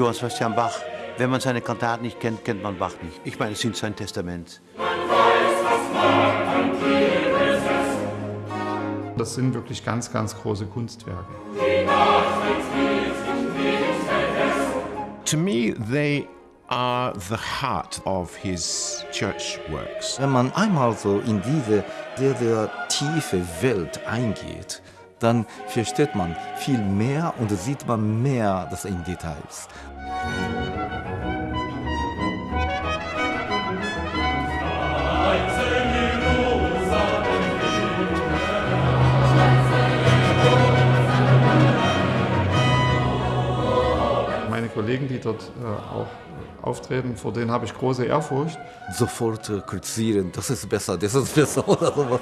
Johann Sebastian Bach, wenn man seine Kantaten nicht kennt, kennt man Bach nicht. Ich meine, es sind sein Testament. Das sind wirklich ganz, ganz große Kunstwerke. To me, they are the heart of his church works. Wenn man einmal so in diese sehr, sehr tiefe Welt eingeht, dann versteht man viel mehr und sieht man mehr das in Details. Kollegen, die dort äh, auch auftreten, vor denen habe ich große Ehrfurcht. Sofort äh, kritisieren, das ist besser, das ist besser oder sowas.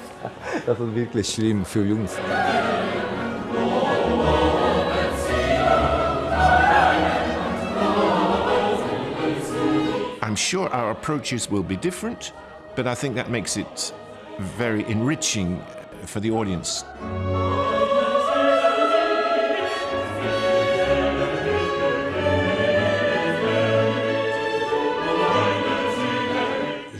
Das ist wirklich schlimm für Jungs. I'm sure our approaches will be different, but I think that makes it very enriching for the audience.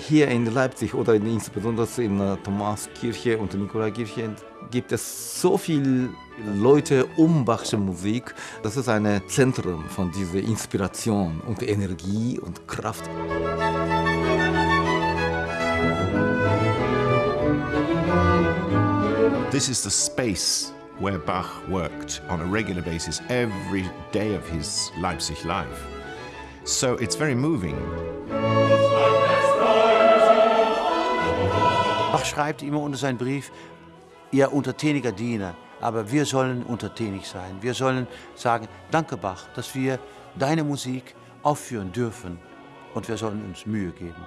Hier in Leipzig oder in, insbesondere in der Thomaskirche und Nikolaikirche gibt es so viele Leute um Bachsche Musik. Das ist ein Zentrum von dieser Inspiration und Energie und Kraft. This is the space where Bach worked on a regular basis every day of his Leipzig life. So it's very moving. Bach schreibt immer unter seinen Brief, ihr untertäniger Diener, aber wir sollen untertänig sein. Wir sollen sagen, danke Bach, dass wir deine Musik aufführen dürfen und wir sollen uns Mühe geben.